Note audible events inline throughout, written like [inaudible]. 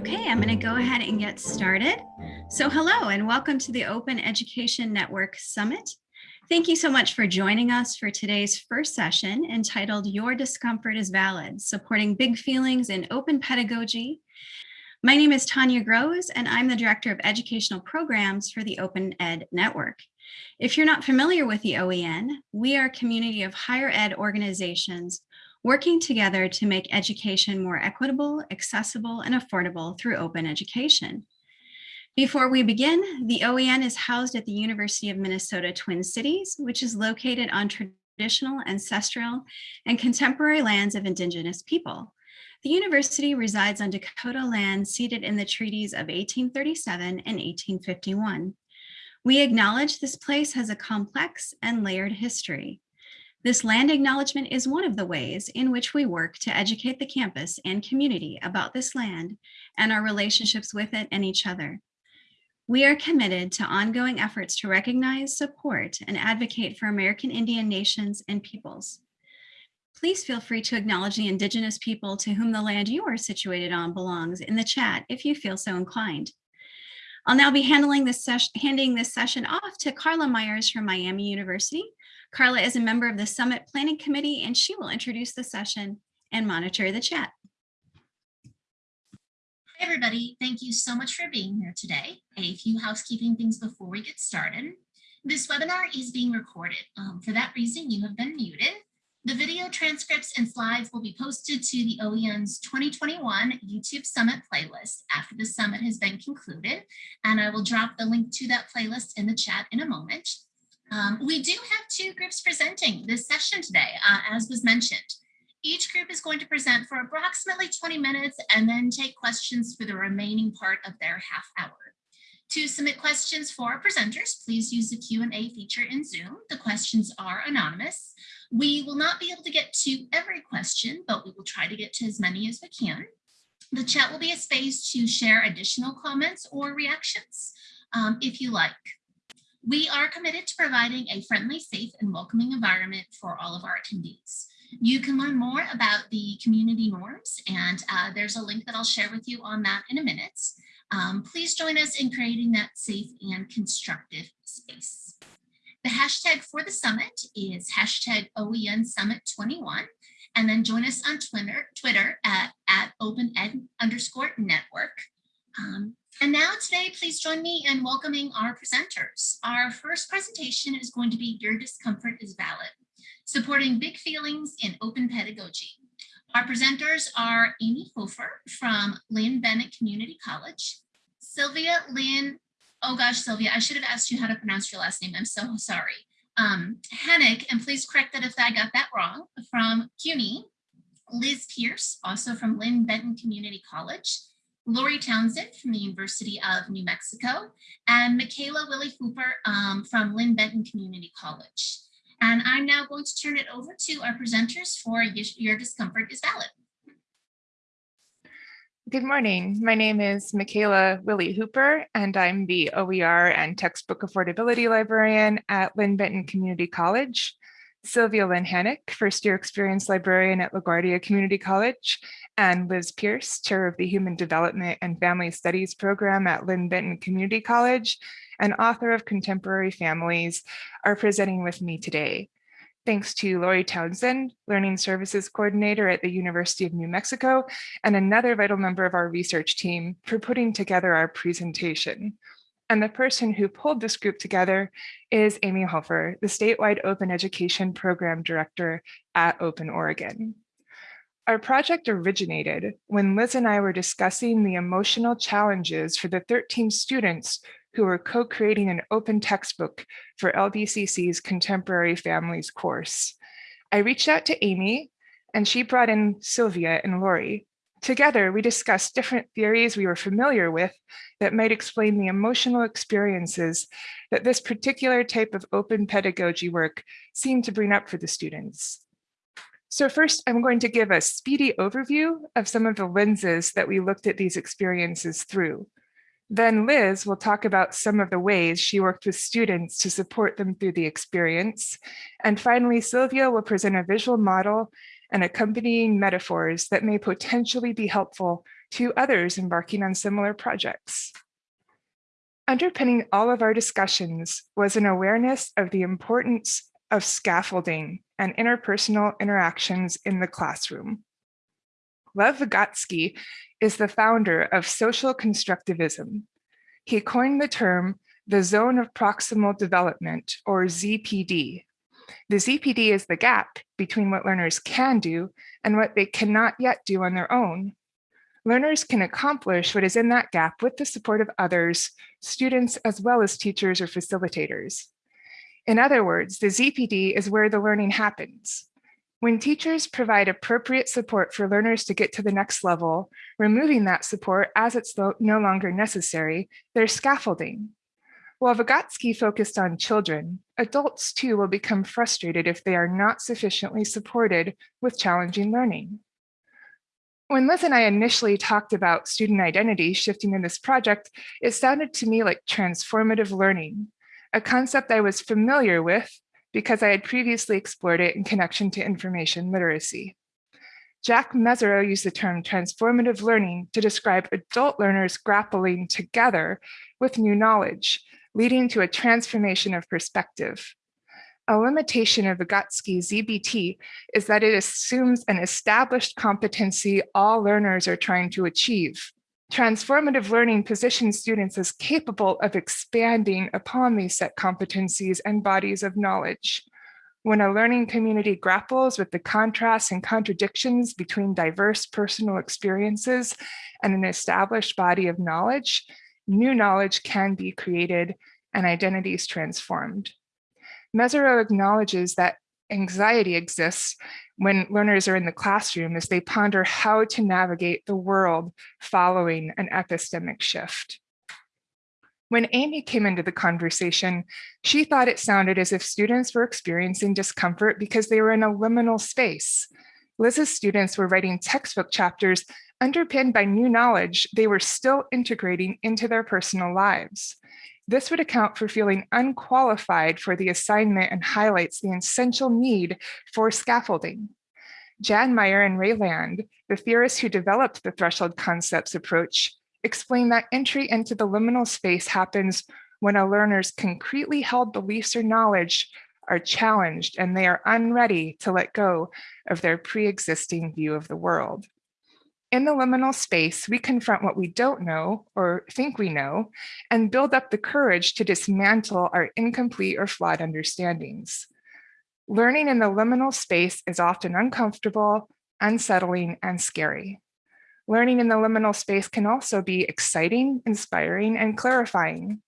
Okay, I'm going to go ahead and get started. So hello and welcome to the Open Education Network Summit. Thank you so much for joining us for today's first session entitled Your Discomfort is Valid, Supporting Big Feelings in Open Pedagogy. My name is Tanya Grosz and I'm the Director of Educational Programs for the Open Ed Network. If you're not familiar with the OEN, we are a community of higher ed organizations working together to make education more equitable, accessible, and affordable through open education. Before we begin, the OEN is housed at the University of Minnesota Twin Cities, which is located on traditional, ancestral, and contemporary lands of Indigenous people. The university resides on Dakota land ceded in the treaties of 1837 and 1851. We acknowledge this place has a complex and layered history. This land acknowledgement is one of the ways in which we work to educate the campus and community about this land and our relationships with it and each other. We are committed to ongoing efforts to recognize, support, and advocate for American Indian nations and peoples. Please feel free to acknowledge the Indigenous people to whom the land you are situated on belongs in the chat if you feel so inclined. I'll now be handling this handing this session off to Carla Myers from Miami University, Carla is a member of the Summit Planning Committee and she will introduce the session and monitor the chat. Hi everybody, thank you so much for being here today. A few housekeeping things before we get started. This webinar is being recorded. Um, for that reason, you have been muted. The video transcripts and slides will be posted to the OEN's 2021 YouTube Summit playlist after the summit has been concluded, and I will drop the link to that playlist in the chat in a moment. Um, we do have two groups presenting this session today, uh, as was mentioned. Each group is going to present for approximately 20 minutes and then take questions for the remaining part of their half hour. To submit questions for our presenters, please use the Q&A feature in Zoom. The questions are anonymous. We will not be able to get to every question, but we will try to get to as many as we can. The chat will be a space to share additional comments or reactions um, if you like. We are committed to providing a friendly, safe, and welcoming environment for all of our attendees. You can learn more about the community norms, and uh, there's a link that I'll share with you on that in a minute. Um, please join us in creating that safe and constructive space. The hashtag for the summit is hashtag OEN Summit 21, and then join us on Twitter, Twitter at, at OpenEd underscore network. Um, and now today, please join me in welcoming our presenters. Our first presentation is going to be Your Discomfort is Valid, supporting big feelings in open pedagogy. Our presenters are Amy Hofer from Linn-Benton Community College, Sylvia Lin, oh gosh, Sylvia, I should have asked you how to pronounce your last name. I'm so sorry. Um, Hennick, and please correct that if I got that wrong, from CUNY, Liz Pearce, also from Linn-Benton Community College, Lori Townsend from the University of New Mexico, and Michaela Willi Hooper um, from Linn-Benton Community College. And I'm now going to turn it over to our presenters for Your Discomfort is Valid. Good morning. My name is Michaela Willi Hooper, and I'm the OER and Textbook Affordability Librarian at Linn-Benton Community College. Sylvia Lin Hanick, first year experience librarian at LaGuardia Community College, and Liz Pearce, chair of the Human Development and Family Studies program at Linn-Benton Community College, and author of Contemporary Families, are presenting with me today. Thanks to Lori Townsend, Learning Services Coordinator at the University of New Mexico, and another vital member of our research team for putting together our presentation. And the person who pulled this group together is Amy Hofer, the statewide open education program director at Open Oregon. Our project originated when Liz and I were discussing the emotional challenges for the 13 students who were co-creating an open textbook for LBCC's Contemporary Families course. I reached out to Amy and she brought in Sylvia and Lori Together, we discussed different theories we were familiar with that might explain the emotional experiences that this particular type of open pedagogy work seemed to bring up for the students. So first, I'm going to give a speedy overview of some of the lenses that we looked at these experiences through. Then Liz will talk about some of the ways she worked with students to support them through the experience. And finally, Sylvia will present a visual model and accompanying metaphors that may potentially be helpful to others embarking on similar projects. Underpinning all of our discussions was an awareness of the importance of scaffolding and interpersonal interactions in the classroom. Lev Vygotsky is the founder of social constructivism. He coined the term the zone of proximal development or ZPD. The ZPD is the gap between what learners can do and what they cannot yet do on their own. Learners can accomplish what is in that gap with the support of others, students, as well as teachers or facilitators. In other words, the ZPD is where the learning happens. When teachers provide appropriate support for learners to get to the next level, removing that support as it's no longer necessary, there's scaffolding. While Vygotsky focused on children, adults too will become frustrated if they are not sufficiently supported with challenging learning. When Liz and I initially talked about student identity shifting in this project, it sounded to me like transformative learning, a concept I was familiar with because I had previously explored it in connection to information literacy. Jack Mezirow used the term transformative learning to describe adult learners grappling together with new knowledge, leading to a transformation of perspective. A limitation of Vygotsky's ZPD is that it assumes an established competency all learners are trying to achieve. Transformative learning positions students as capable of expanding upon these set competencies and bodies of knowledge. When a learning community grapples with the contrasts and contradictions between diverse personal experiences and an established body of knowledge, new knowledge can be created and identities transformed. Mezirow acknowledges that anxiety exists when learners are in the classroom as they ponder how to navigate the world following an epistemic shift. When Amy came into the conversation, she thought it sounded as if students were experiencing discomfort because they were in a liminal space. Liz's students were writing textbook chapters underpinned by new knowledge they were still integrating into their personal lives. This would account for feeling unqualified for the assignment and highlights the essential need for scaffolding. Jan Meyer and Ray Land, the theorists who developed the threshold concepts approach, explain that entry into the liminal space happens when a learner's concretely held beliefs or knowledge are challenged and they are unready to let go of their pre-existing view of the world. In the liminal space, we confront what we don't know or think we know and build up the courage to dismantle our incomplete or flawed understandings. Learning in the liminal space is often uncomfortable, unsettling, and scary. Learning in the liminal space can also be exciting, inspiring, and clarifying.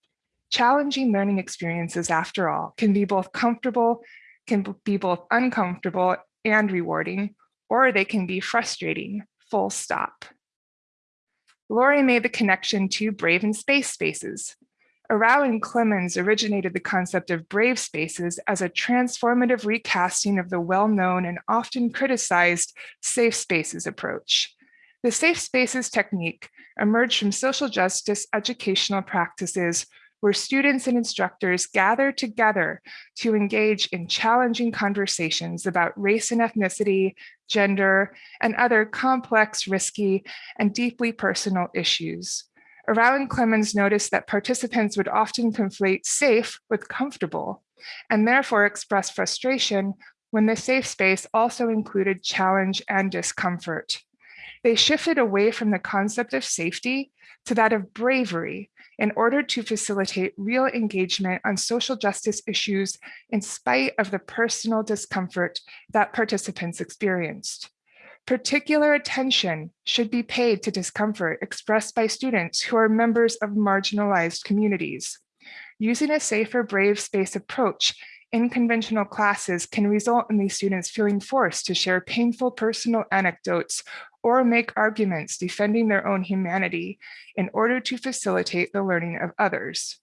Challenging learning experiences, after all, can be both comfortable, can be both uncomfortable and rewarding, or they can be frustrating, full stop. Lori made the connection to brave and space spaces. Arao and Clemens originated the concept of brave spaces as a transformative recasting of the well-known and often criticized safe spaces approach. The safe spaces technique emerged from social justice educational practices where students and instructors gather together to engage in challenging conversations about race and ethnicity, gender, and other complex, risky, and deeply personal issues. Arao and Clemens noticed that participants would often conflate safe with comfortable, and therefore express frustration when the safe space also included challenge and discomfort. They shifted away from the concept of safety to that of bravery in order to facilitate real engagement on social justice issues in spite of the personal discomfort that participants experienced. Particular attention should be paid to discomfort expressed by students who are members of marginalized communities. Using a safer brave space approach in conventional classes can result in these students feeling forced to share painful personal anecdotes or make arguments defending their own humanity in order to facilitate the learning of others.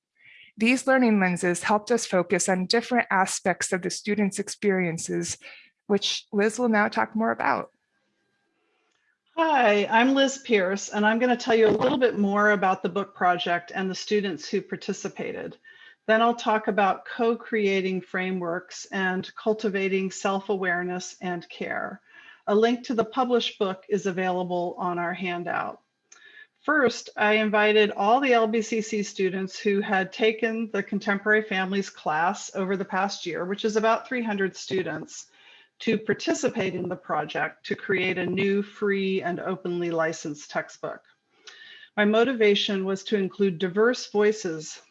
These learning lenses helped us focus on different aspects of the students' experiences, which Liz will now talk more about. Hi, I'm Liz Pearce, and I'm going to tell you a little bit more about the book project and the students who participated. Then I'll talk about co-creating frameworks and cultivating self-awareness and care. A link to the published book is available on our handout. First, I invited all the LBCC students who had taken the Contemporary Families class over the past year, which is about 300 students, to participate in the project to create a new free and openly licensed textbook. My motivation was to include diverse voices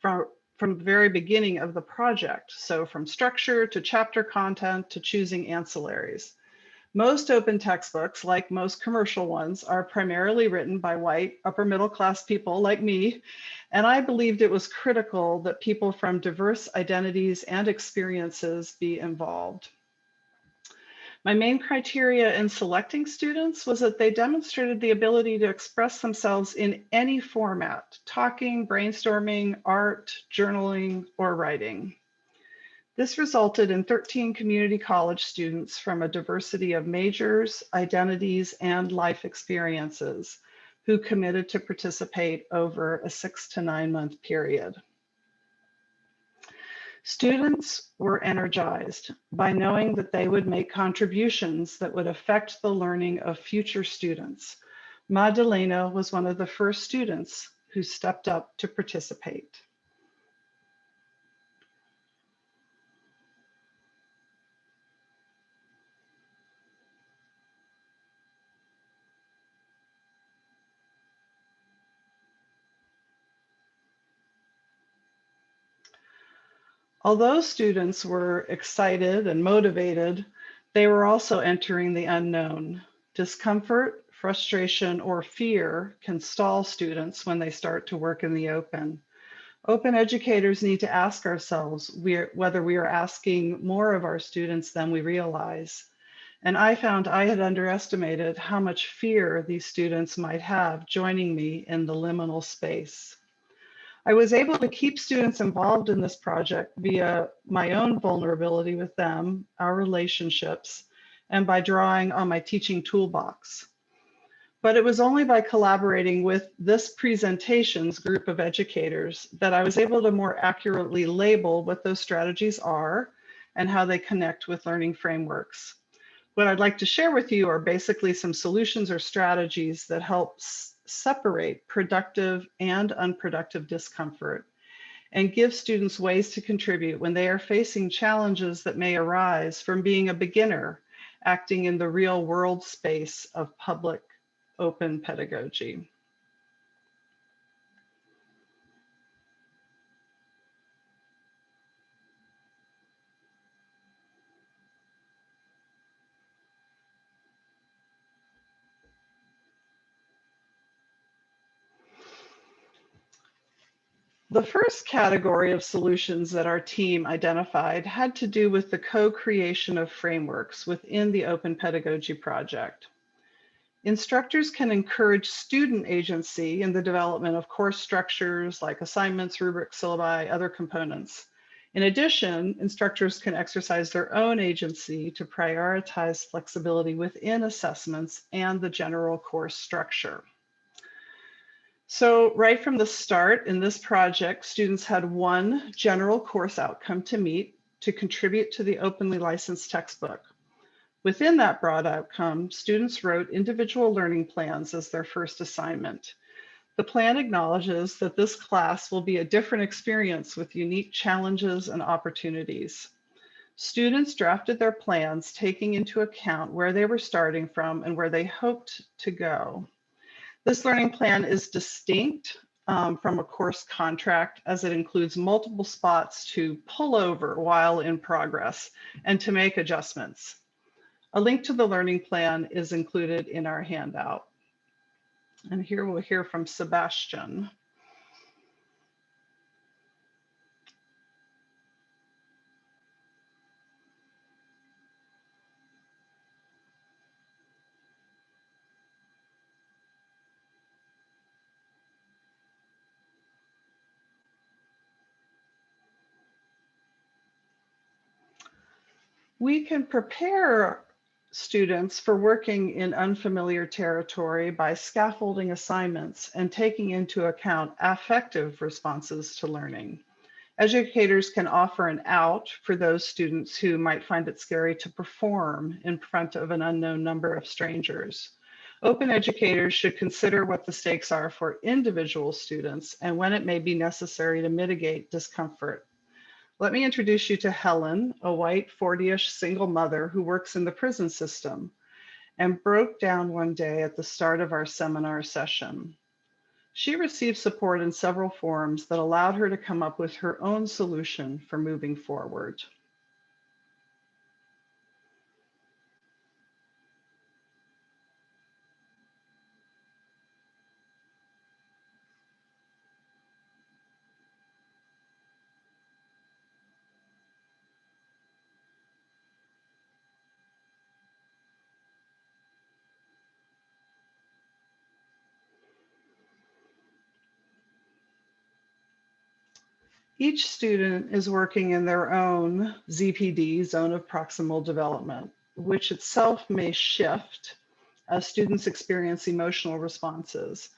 from, from the very beginning of the project. So from structure to chapter content to choosing ancillaries. Most open textbooks, like most commercial ones, are primarily written by white upper middle class people like me, and I believed it was critical that people from diverse identities and experiences be involved. My main criteria in selecting students was that they demonstrated the ability to express themselves in any format, talking, brainstorming, art, journaling, or writing. This resulted in 13 community college students from a diversity of majors, identities, and life experiences who committed to participate over a six to nine month period. Students were energized by knowing that they would make contributions that would affect the learning of future students. Madalena was one of the first students who stepped up to participate. Although students were excited and motivated, they were also entering the unknown. Discomfort, frustration, or fear can stall students when they start to work in the open. Open educators need to ask ourselves whether we are asking more of our students than we realize. And I found I had underestimated how much fear these students might have joining me in the liminal space. I was able to keep students involved in this project via my own vulnerability with them, our relationships, and by drawing on my teaching toolbox. But it was only by collaborating with this presentations group of educators that I was able to more accurately label what those strategies are and how they connect with learning frameworks. What I'd like to share with you are basically some solutions or strategies that help separate productive and unproductive discomfort and give students ways to contribute when they are facing challenges that may arise from being a beginner acting in the real world space of public open pedagogy. The first category of solutions that our team identified had to do with the co-creation of frameworks within the Open Pedagogy Project. Instructors can encourage student agency in the development of course structures like assignments, rubrics, syllabi, other components. In addition, instructors can exercise their own agency to prioritize flexibility within assessments and the general course structure. So right from the start in this project, students had one general course outcome to meet to contribute to the openly licensed textbook. Within that broad outcome, students wrote individual learning plans as their first assignment. The plan acknowledges that this class will be a different experience with unique challenges and opportunities. Students drafted their plans taking into account where they were starting from and where they hoped to go. This learning plan is distinct um, from a course contract as it includes multiple spots to pull over while in progress and to make adjustments. A link to the learning plan is included in our handout. And here we'll hear from Sebastian. We can prepare students for working in unfamiliar territory by scaffolding assignments and taking into account affective responses to learning. Educators can offer an out for those students who might find it scary to perform in front of an unknown number of strangers. Open educators should consider what the stakes are for individual students and when it may be necessary to mitigate discomfort. Let me introduce you to Helen, a white 40-ish single mother who works in the prison system and broke down one day at the start of our seminar session. She received support in several forms that allowed her to come up with her own solution for moving forward. Each student is working in their own ZPD, Zone of Proximal Development, which itself may shift as students experience emotional responses.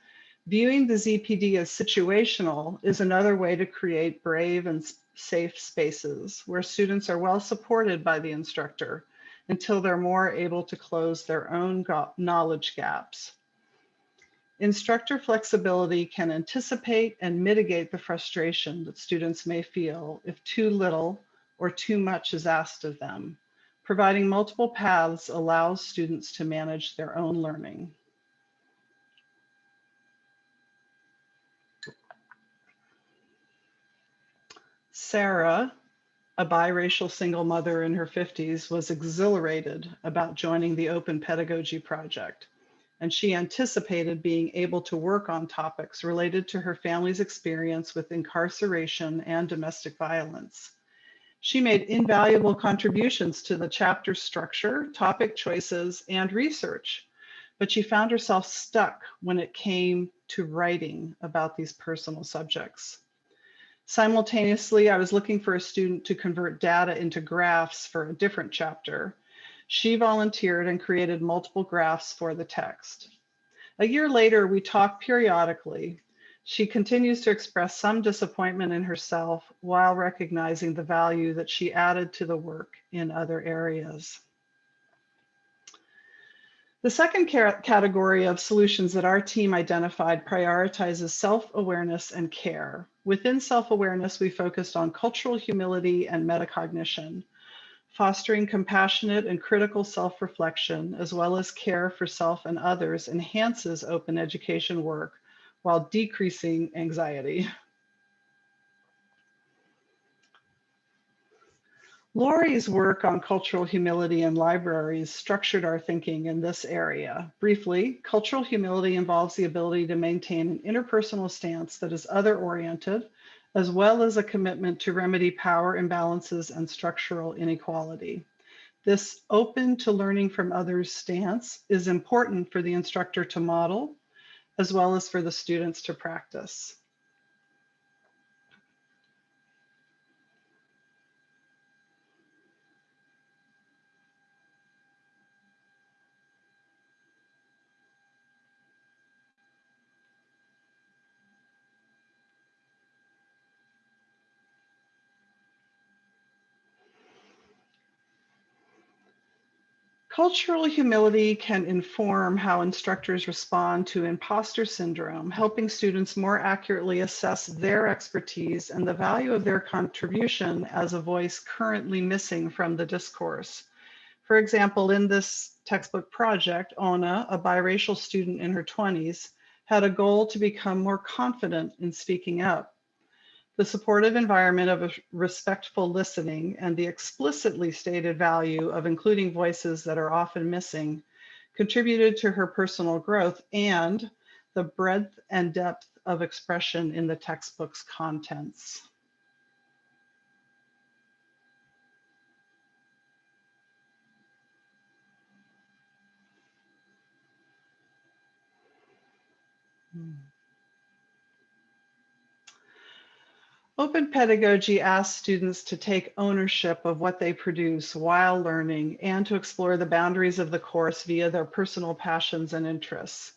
Viewing the ZPD as situational is another way to create brave and safe spaces where students are well supported by the instructor until they're more able to close their own knowledge gaps. Instructor flexibility can anticipate and mitigate the frustration that students may feel if too little or too much is asked of them. Providing multiple paths allows students to manage their own learning. Sarah, a biracial single mother in her 50s, was exhilarated about joining the Open Pedagogy Project and she anticipated being able to work on topics related to her family's experience with incarceration and domestic violence. She made invaluable contributions to the chapter structure, topic choices, and research, but she found herself stuck when it came to writing about these personal subjects. Simultaneously, I was looking for a student to convert data into graphs for a different chapter, she volunteered and created multiple graphs for the text. A year later, we talk periodically. She continues to express some disappointment in herself while recognizing the value that she added to the work in other areas. The second category of solutions that our team identified prioritizes self-awareness and care. Within self-awareness, we focused on cultural humility and metacognition. Fostering compassionate and critical self-reflection, as well as care for self and others, enhances open education work while decreasing anxiety. Lori's work on cultural humility in libraries structured our thinking in this area. Briefly, cultural humility involves the ability to maintain an interpersonal stance that is other-oriented, as well as a commitment to remedy power imbalances and structural inequality. This open to learning from others stance is important for the instructor to model, as well as for the students to practice. Cultural humility can inform how instructors respond to imposter syndrome, helping students more accurately assess their expertise and the value of their contribution as a voice currently missing from the discourse. For example, in this textbook project, Ona, a biracial student in her 20s, had a goal to become more confident in speaking up. The supportive environment of respectful listening and the explicitly stated value of including voices that are often missing contributed to her personal growth and the breadth and depth of expression in the textbook's contents. Hmm. Open pedagogy asks students to take ownership of what they produce while learning and to explore the boundaries of the course via their personal passions and interests.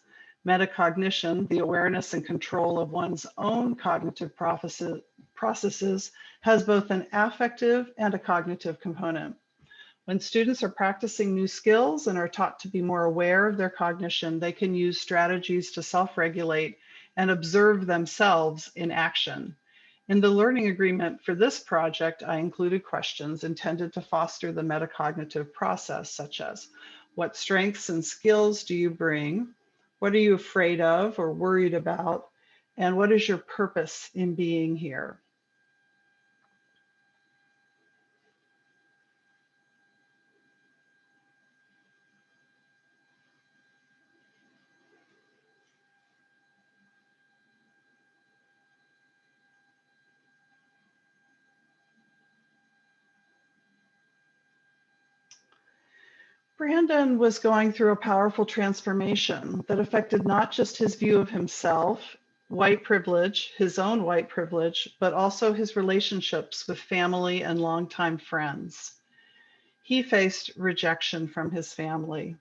Metacognition, the awareness and control of one's own cognitive processes, has both an affective and a cognitive component. When students are practicing new skills and are taught to be more aware of their cognition, they can use strategies to self-regulate and observe themselves in action. In the learning agreement for this project, I included questions intended to foster the metacognitive process, such as what strengths and skills do you bring? What are you afraid of or worried about? And what is your purpose in being here? Brandon was going through a powerful transformation that affected not just his view of himself, white privilege, his own white privilege, but also his relationships with family and longtime friends. He faced rejection from his family.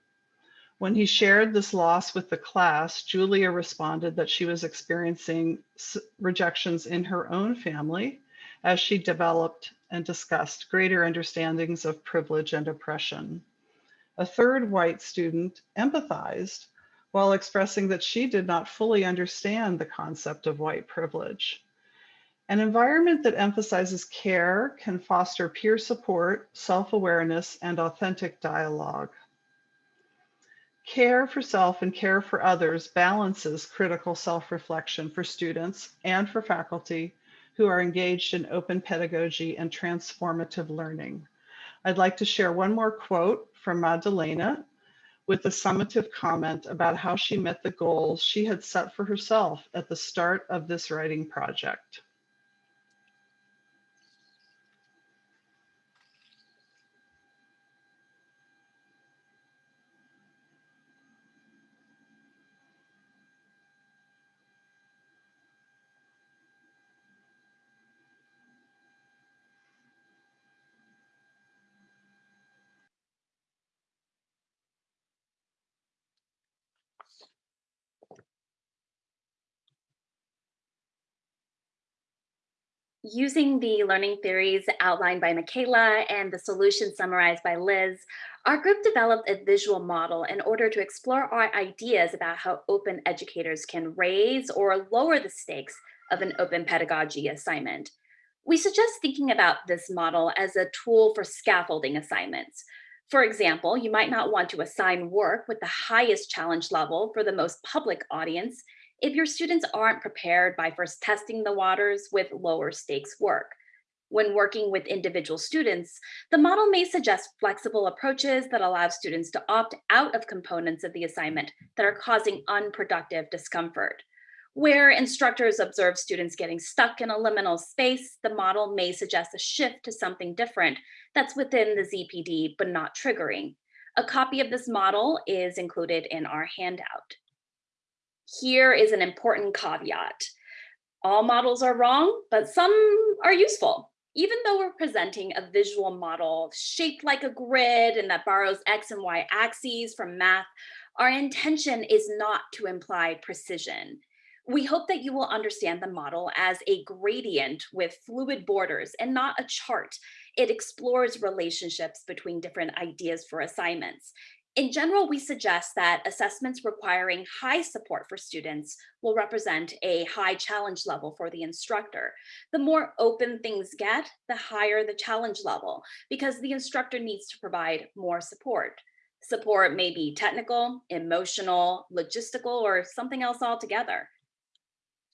When he shared this loss with the class, Julia responded that she was experiencing rejections in her own family as she developed and discussed greater understandings of privilege and oppression. A third white student empathized while expressing that she did not fully understand the concept of white privilege. An environment that emphasizes care can foster peer support, self-awareness, and authentic dialogue. Care for self and care for others balances critical self-reflection for students and for faculty who are engaged in open pedagogy and transformative learning. I'd like to share one more quote from uh, Magdalena with a summative comment about how she met the goals she had set for herself at the start of this writing project. Using the learning theories outlined by Michaela and the solutions summarized by Liz, our group developed a visual model in order to explore our ideas about how open educators can raise or lower the stakes of an open pedagogy assignment. We suggest thinking about this model as a tool for scaffolding assignments. For example, you might not want to assign work with the highest challenge level for the most public audience if your students aren't prepared by first testing the waters with lower stakes work. When working with individual students, the model may suggest flexible approaches that allow students to opt out of components of the assignment that are causing unproductive discomfort. Where instructors observe students getting stuck in a liminal space, the model may suggest a shift to something different that's within the ZPD but not triggering. A copy of this model is included in our handout. Here is an important caveat. All models are wrong, but some are useful. Even though we're presenting a visual model shaped like a grid and that borrows X and Y axes from math, our intention is not to imply precision. We hope that you will understand the model as a gradient with fluid borders and not a chart. It explores relationships between different ideas for assignments. In general, we suggest that assessments requiring high support for students will represent a high challenge level for the instructor. The more open things get, the higher the challenge level, because the instructor needs to provide more support. Support may be technical, emotional, logistical, or something else altogether.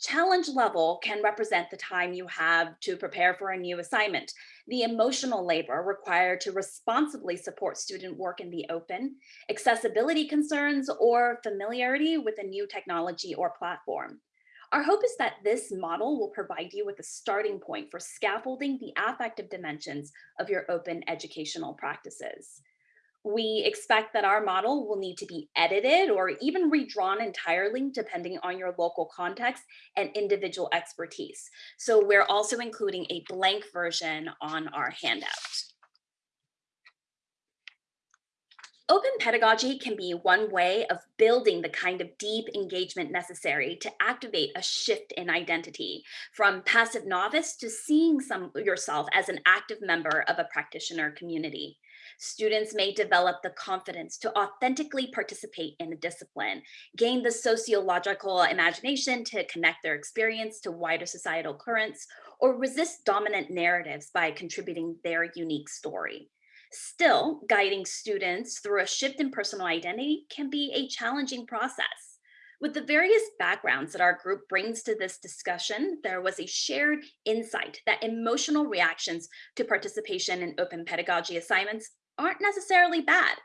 Challenge level can represent the time you have to prepare for a new assignment, the emotional labor required to responsibly support student work in the open, accessibility concerns, or familiarity with a new technology or platform. Our hope is that this model will provide you with a starting point for scaffolding the affective dimensions of your open educational practices. We expect that our model will need to be edited or even redrawn entirely depending on your local context and individual expertise. So we're also including a blank version on our handout. Open pedagogy can be one way of building the kind of deep engagement necessary to activate a shift in identity from passive novice to seeing some yourself as an active member of a practitioner community. Students may develop the confidence to authentically participate in a discipline, gain the sociological imagination to connect their experience to wider societal currents, or resist dominant narratives by contributing their unique story. Still, guiding students through a shift in personal identity can be a challenging process. With the various backgrounds that our group brings to this discussion, there was a shared insight that emotional reactions to participation in open pedagogy assignments aren't necessarily bad,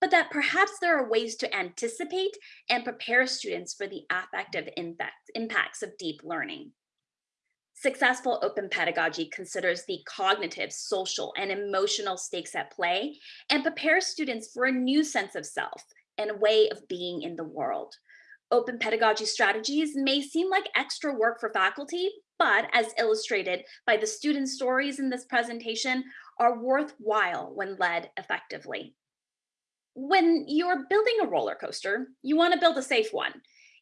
but that perhaps there are ways to anticipate and prepare students for the affective impact, impacts of deep learning. Successful open pedagogy considers the cognitive, social, and emotional stakes at play and prepares students for a new sense of self and a way of being in the world. Open pedagogy strategies may seem like extra work for faculty, but as illustrated by the student stories in this presentation, are worthwhile when led effectively. When you're building a roller coaster, you want to build a safe one.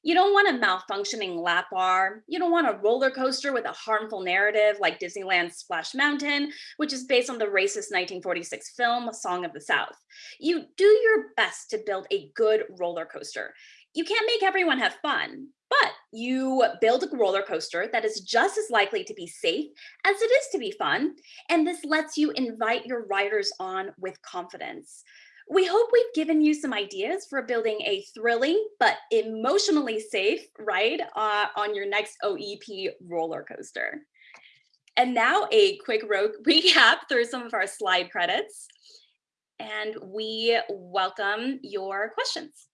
You don't want a malfunctioning lap bar. You don't want a roller coaster with a harmful narrative like Disneyland's Splash Mountain, which is based on the racist 1946 film, Song of the South. You do your best to build a good roller coaster. You can't make everyone have fun, but you build a roller coaster that is just as likely to be safe as it is to be fun. And this lets you invite your riders on with confidence. We hope we've given you some ideas for building a thrilling but emotionally safe ride uh, on your next OEP roller coaster. And now a quick [laughs] recap through some of our slide credits. And we welcome your questions.